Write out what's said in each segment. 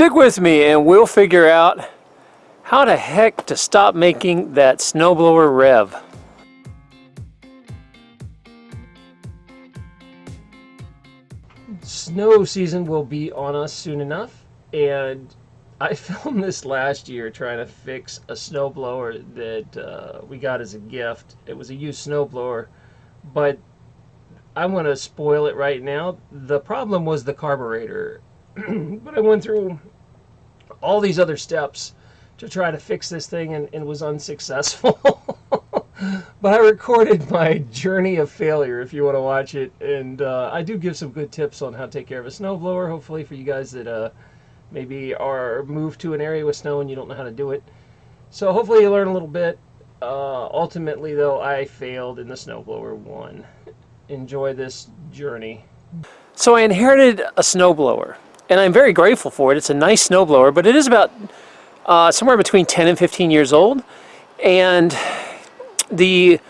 Stick with me and we'll figure out how the heck to stop making that snowblower rev. Snow season will be on us soon enough and I filmed this last year trying to fix a snowblower that uh, we got as a gift. It was a used snowblower, but I want to spoil it right now. The problem was the carburetor, but I went through all these other steps to try to fix this thing and, and was unsuccessful. but I recorded my journey of failure if you want to watch it, and uh, I do give some good tips on how to take care of a snowblower, hopefully for you guys that uh, maybe are moved to an area with snow and you don't know how to do it. So hopefully you learn a little bit. Uh, ultimately, though, I failed in the snowblower one. Enjoy this journey. So I inherited a snowblower, and I'm very grateful for it. It's a nice snowblower, but it is about uh, somewhere between 10 and 15 years old, and the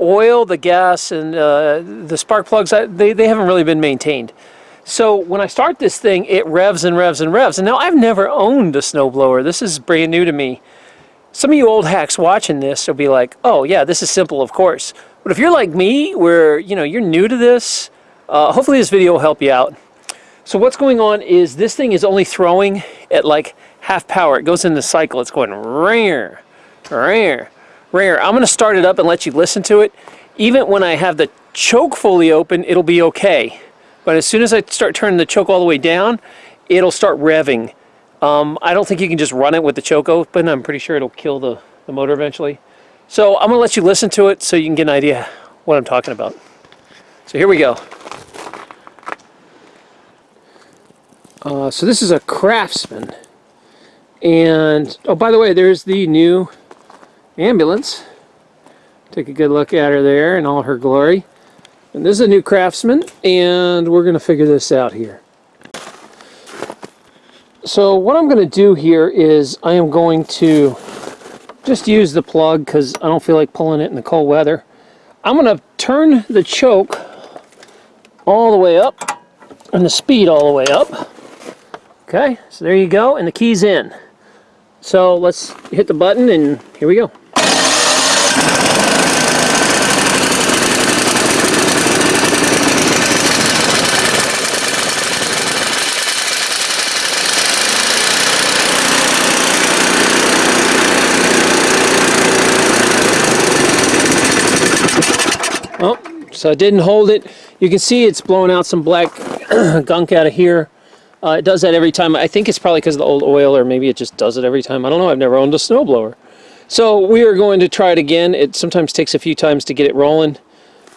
oil, the gas, and uh, the spark plugs, they, they haven't really been maintained. So when I start this thing, it revs and revs and revs. And now I've never owned a snowblower. This is brand new to me. Some of you old hacks watching this will be like, oh yeah, this is simple, of course. But if you're like me, where you know you're new to this, uh, hopefully this video will help you out. So what's going on is this thing is only throwing at like half power. It goes in the cycle. It's going rare, rare, rare. I'm going to start it up and let you listen to it. Even when I have the choke fully open, it'll be okay. But as soon as I start turning the choke all the way down, it'll start revving. Um, I don't think you can just run it with the choke open. I'm pretty sure it'll kill the, the motor eventually. So I'm going to let you listen to it so you can get an idea what I'm talking about. So here we go. Uh, so this is a Craftsman. And, oh, by the way, there's the new ambulance. Take a good look at her there in all her glory. And this is a new Craftsman, and we're going to figure this out here. So what I'm going to do here is I am going to just use the plug because I don't feel like pulling it in the cold weather. I'm going to turn the choke all the way up and the speed all the way up. Okay, so there you go, and the key's in. So let's hit the button and here we go. Oh, so I didn't hold it. You can see it's blowing out some black gunk out of here. Uh, it does that every time. I think it's probably because of the old oil or maybe it just does it every time. I don't know. I've never owned a snowblower. So we are going to try it again. It sometimes takes a few times to get it rolling.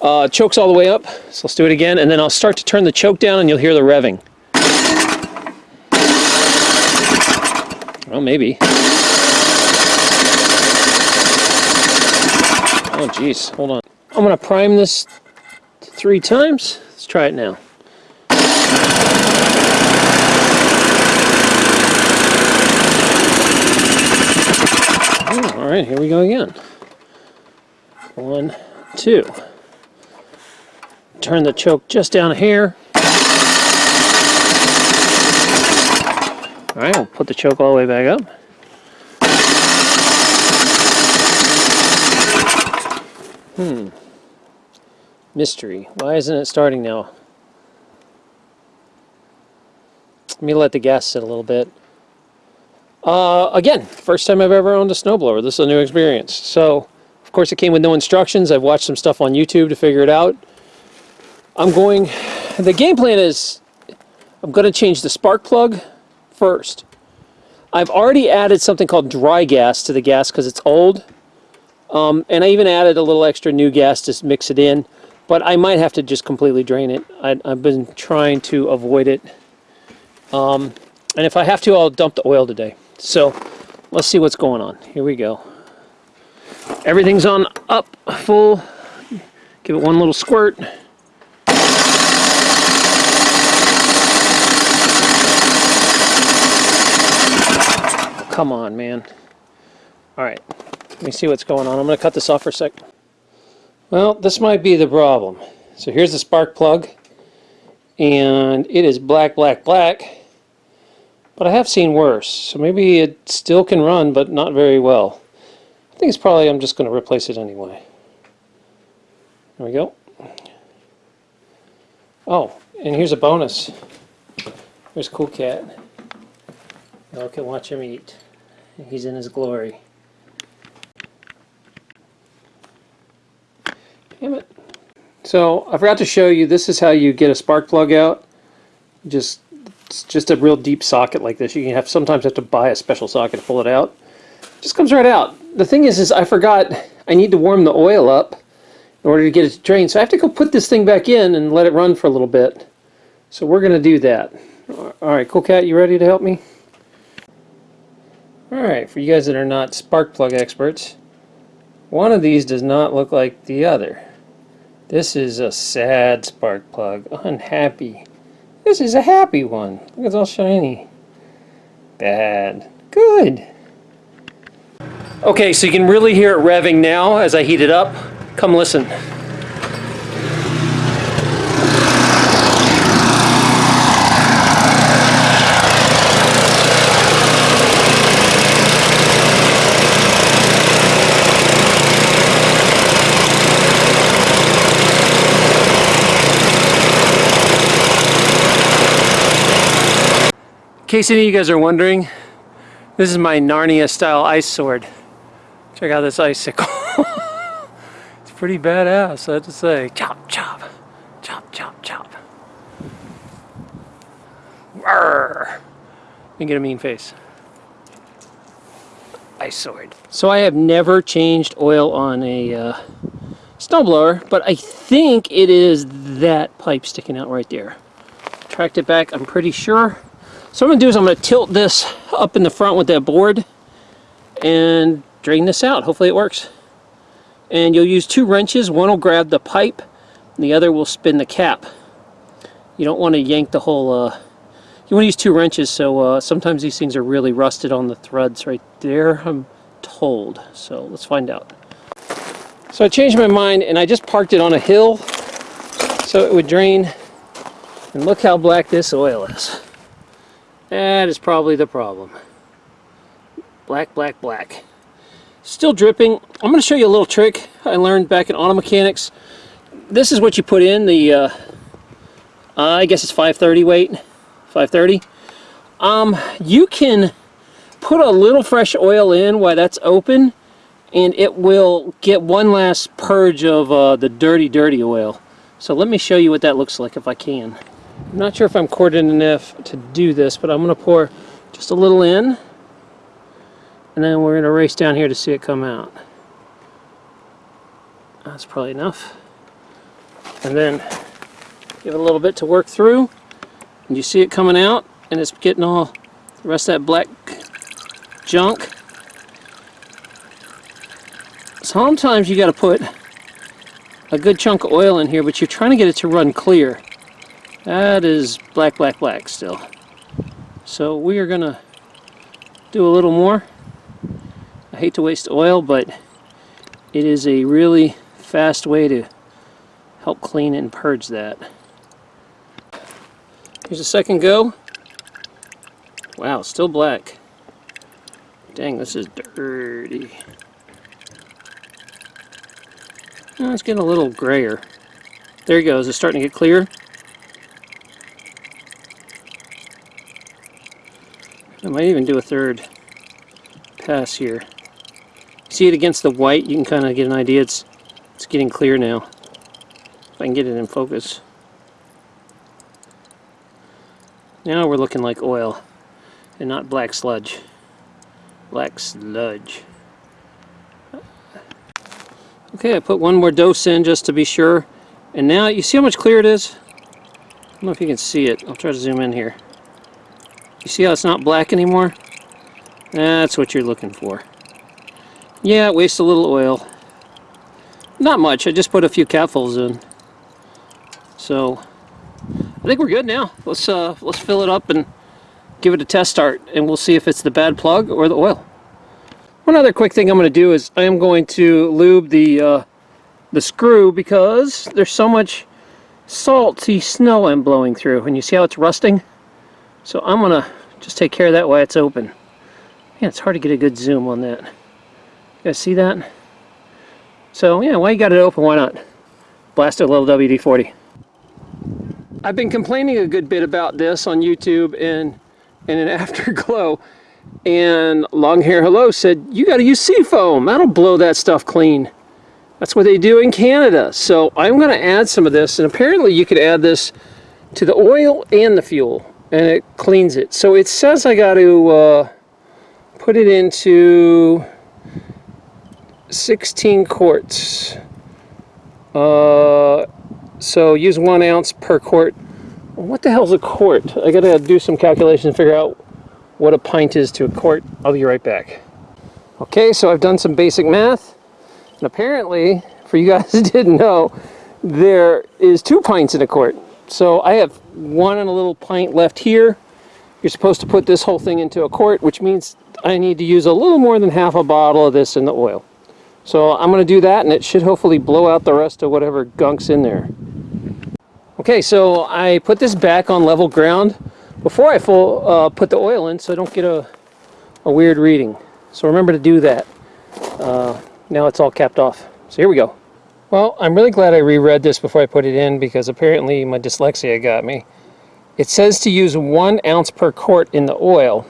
Uh, choke's all the way up, so let's do it again. And then I'll start to turn the choke down and you'll hear the revving. Well, maybe. Oh, geez. Hold on. I'm going to prime this three times. Let's try it now. Oh, all right, here we go again. One, two. Turn the choke just down here. All right, we'll put the choke all the way back up. Hmm. Mystery. Why isn't it starting now? Let me let the gas sit a little bit. Uh, again, first time I've ever owned a snowblower. This is a new experience. So, of course it came with no instructions. I've watched some stuff on YouTube to figure it out. I'm going, the game plan is, I'm going to change the spark plug first. I've already added something called dry gas to the gas because it's old. Um, and I even added a little extra new gas to mix it in but I might have to just completely drain it. I, have been trying to avoid it. Um, and if I have to, I'll dump the oil today. So let's see what's going on. Here we go. Everything's on up, full. Give it one little squirt. Come on, man. All right, let me see what's going on. I'm to cut this off for a sec. Well, this might be the problem. So here's the spark plug, and it is black, black, black. But I have seen worse, so maybe it still can run, but not very well. I think it's probably, I'm just going to replace it anyway. There we go. Oh, and here's a bonus. Here's Cool Cat. Y'all can watch him eat. He's in his glory. Damn it. So I forgot to show you, this is how you get a spark plug out. Just, just a real deep socket like this. You have sometimes have to buy a special socket to pull it out. Just comes right out. The thing is, is I forgot I need to warm the oil up in order to get it to drain. So I have to go put this thing back in and let it run for a little bit. So we're going to do that. Alright, Cool Cat, you ready to help me? Alright, for you guys that are not spark plug experts, one of these does not look like the other. This is a sad spark plug, unhappy. This is a happy one. Look, it's all shiny. Bad. Good. Okay, so you can really hear it revving now as I heat it up. Come listen. Case any of you guys are wondering, this is my Narnia style ice sword. Check out this icicle. it's pretty badass, I have to say. Chop, chop, chop, chop, chop. Arrgh. And get a mean face. Ice sword. So I have never changed oil on a uh, snowblower, but I think it is that pipe sticking out right there. Tracked it back, I'm pretty sure. So what I'm going to do is I'm going to tilt this up in the front with that board and drain this out. Hopefully it works. And you'll use two wrenches. One will grab the pipe and the other will spin the cap. You don't want to yank the whole... Uh, you want to use two wrenches so uh, sometimes these things are really rusted on the threads right there, I'm told. So let's find out. So I changed my mind and I just parked it on a hill so it would drain. And look how black this oil is. That is probably the problem. Black, black, black. Still dripping. I'm going to show you a little trick I learned back in auto mechanics. This is what you put in the, uh, uh, I guess it's 530 weight, 530. Um, you can put a little fresh oil in while that's open and it will get one last purge of uh, the dirty, dirty oil. So let me show you what that looks like if I can. I'm not sure if I'm corded enough to do this, but I'm going to pour just a little in. And then we're going to race down here to see it come out. That's probably enough. And then give it a little bit to work through. And you see it coming out, and it's getting all the rest of that black junk. Sometimes you got to put a good chunk of oil in here, but you're trying to get it to run clear. That is black, black, black still. So we are going to do a little more. I hate to waste oil, but it is a really fast way to help clean and purge that. Here's a second go. Wow, still black. Dang, this is dirty. Oh, it's getting a little grayer. There he goes. It's starting to get clear. I might even do a third pass here. See it against the white, you can kind of get an idea it's, it's getting clear now. If I can get it in focus. Now we're looking like oil and not black sludge. Black sludge. Okay, I put one more dose in just to be sure. And now, you see how much clear it is? I don't know if you can see it. I'll try to zoom in here. You see how it's not black anymore? That's what you're looking for. Yeah, it wastes a little oil. Not much, I just put a few capfuls in. So, I think we're good now. Let's, uh, let's fill it up and give it a test start, and we'll see if it's the bad plug or the oil. One other quick thing I'm going to do is I am going to lube the, uh, the screw because there's so much salty snow I'm blowing through. And you see how it's rusting? So I'm to Just take care of that while it's open. Yeah, it's hard to get a good zoom on that. You guys see that? So yeah, while you got it open, why not? Blast a little WD-40. I've been complaining a good bit about this on YouTube and in an afterglow. And Long Hair Hello said, you got to use Seafoam. That'll blow that stuff clean. That's what they do in Canada. So I'm to add some of this. And apparently you could add this to the oil and the fuel. And it cleans it. So it says I got to uh, put it into 16 quarts. Uh, so use one ounce per quart. What the hell's a quart? I gotta do some calculations to figure out what a pint is to a quart. I'll be right back. Okay, so I've done some basic math. And apparently, for you guys that didn't know, there is two pints in a quart. So I have one and a little pint left here. You're supposed to put this whole thing into a quart, which means I need to use a little more than half a bottle of this in the oil. So I'm going to do that and it should hopefully blow out the rest of whatever gunk's in there. Okay, so I put this back on level ground before I full, uh, put the oil in so I don't get a, a weird reading. So remember to do that. Uh, now it's all capped off. So here we go. Well, I'm really glad I reread this before I put it in because apparently my dyslexia got me. It says to use one ounce per quart in the oil.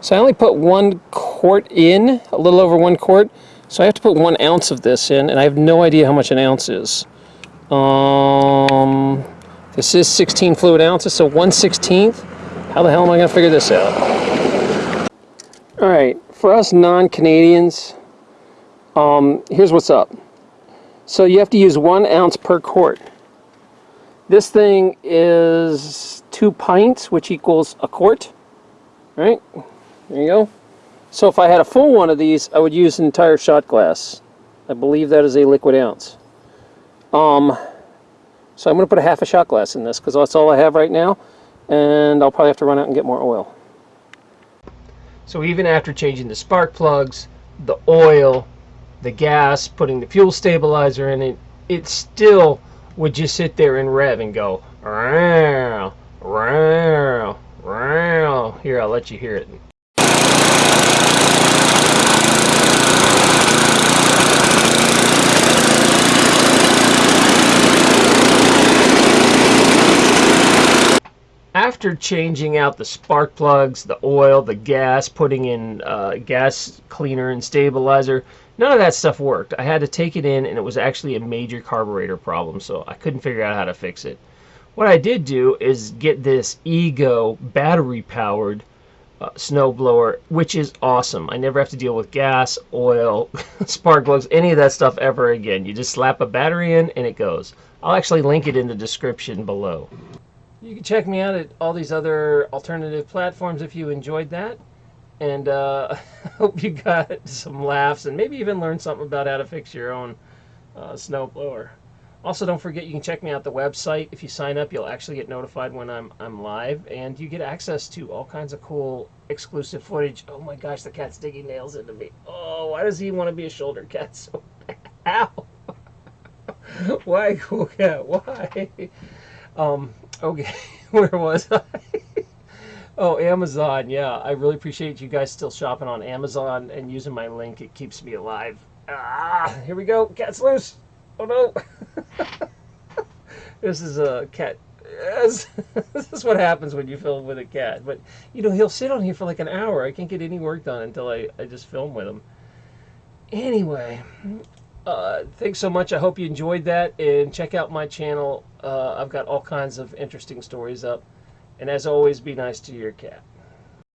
So I only put one quart in, a little over one quart. So I have to put one ounce of this in, and I have no idea how much an ounce is. Um, this is 16 fluid ounces, so 1 16th. How the hell am I going to figure this out? All right, for us non-Canadians, um, here's what's up. So you have to use one ounce per quart. This thing is two pints, which equals a quart. Right? There you go. So if I had a full one of these, I would use an entire shot glass. I believe that is a liquid ounce. Um, so I'm going to put a half a shot glass in this because that's all I have right now. And I'll probably have to run out and get more oil. So even after changing the spark plugs, the oil, the gas, putting the fuel stabilizer in it, it still would just sit there and rev and go, row, row, row. Here, I'll let you hear it. after changing out the spark plugs, the oil, the gas, putting in uh, gas cleaner and stabilizer, none of that stuff worked. I had to take it in and it was actually a major carburetor problem, so I couldn't figure out how to fix it. What I did do is get this Ego battery powered uh, snowblower, which is awesome. I never have to deal with gas, oil, spark plugs, any of that stuff ever again. You just slap a battery in and it goes. I'll actually link it in the description below. You can check me out at all these other alternative platforms if you enjoyed that. And uh, I hope you got some laughs and maybe even learned something about how to fix your own uh, snowblower. Also, don't forget you can check me out the website. If you sign up, you'll actually get notified when I'm I'm live, and you get access to all kinds of cool exclusive footage. Oh my gosh, the cat's digging nails into me. Oh, why does he want to be a shoulder cat so bad? Ow! why, cool cat? Why? Um, Okay, where was I? Oh, Amazon. Yeah, I really appreciate you guys still shopping on Amazon and using my link. It keeps me alive. Ah, here we go. Cat's loose. Oh no. this is a cat. Yes. this is what happens when you film with a cat. But, you know, he'll sit on here for like an hour. I can't get any work done until I, I just film with him. Anyway, uh, thanks so much. I hope you enjoyed that. And check out my channel. Uh, I've got all kinds of interesting stories up. And as always, be nice to your cat.